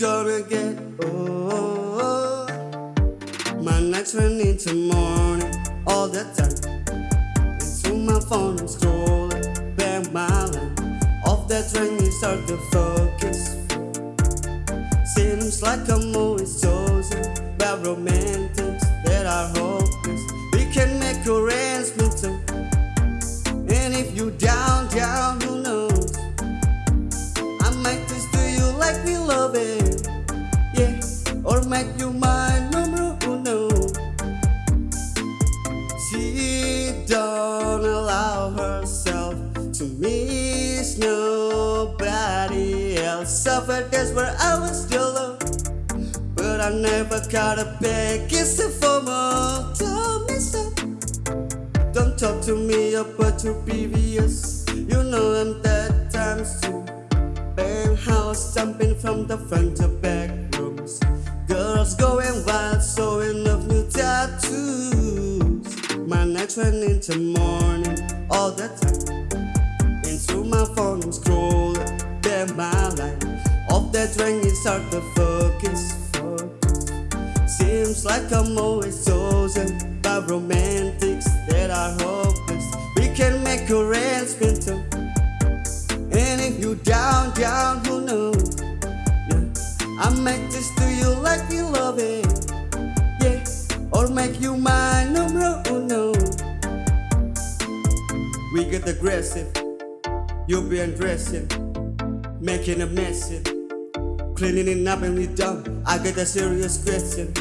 again. Oh, my nights run into morning all the time. Into my phone, I'm scrolling back my line. Off that train, you start to focus. Seems like I'm always chosen by romantics that are hopeless. We can make arrangements, and if you down, down, or make you my number uno. She don't allow herself to miss nobody else. Suffered that's where I was still love, but I never got a big more. Tell me so. Don't talk to me about your previous. You know I'm that times too. Penthouse jumping from the front to back. Girls going wild, showing off new tattoos. My nights run into morning all the time. Into my phone, I'm scrolling, damn my life. Off that ring, it start to focus. Seems like I'm always chosen by romantics that are hopeless. We can make arrangements, and if you down, or make you my numero uno. We get aggressive, you be undressing, making a mess. Cleaning it up and we done. I get a serious question.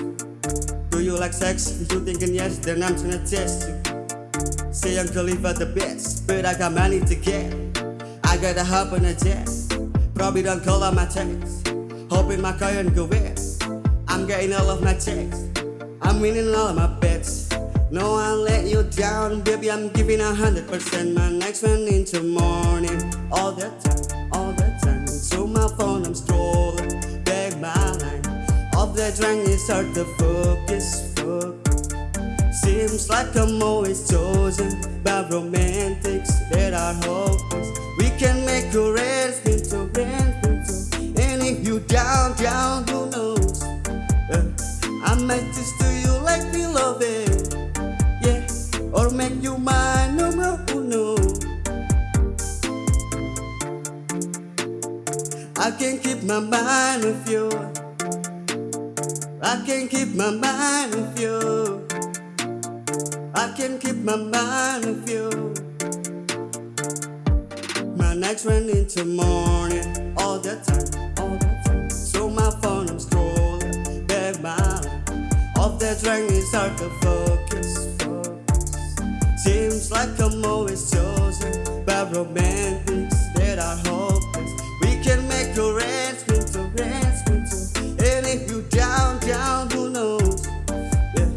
Do you like sex? If you thinking yes, then I'm gonna test you. Say I'm Khalifa the best, but I got money to get. I got a hop on a jet. Probably don't call on my text. Hoping my car and go wet. I'm getting all of my checks. I'm winning all of my bets. No, I'll let you down, baby. I'm giving a hundred percent. My next one into morning, all the time, all the time. So my phone, I'm strolling back my line. Off that drink, it start to focus, focus. Seems like I'm always chosen by romantics that are hopeless. We can make arrangements, arrangements, and if you down, down, I might just do you like we love it, yeah, or make you my numero uno. I can't keep my mind with you. I can't keep my mind with you. I can't keep my mind with you. My nights run into morning all the time, all the time. All that's right is hard to focus Seems like I'm always chosen By romantics that are hopeless We can make arrangements, arrangements And if you down, down, who knows yeah.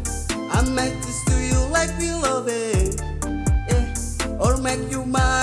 I make this to you like we love it yeah. Or make you mine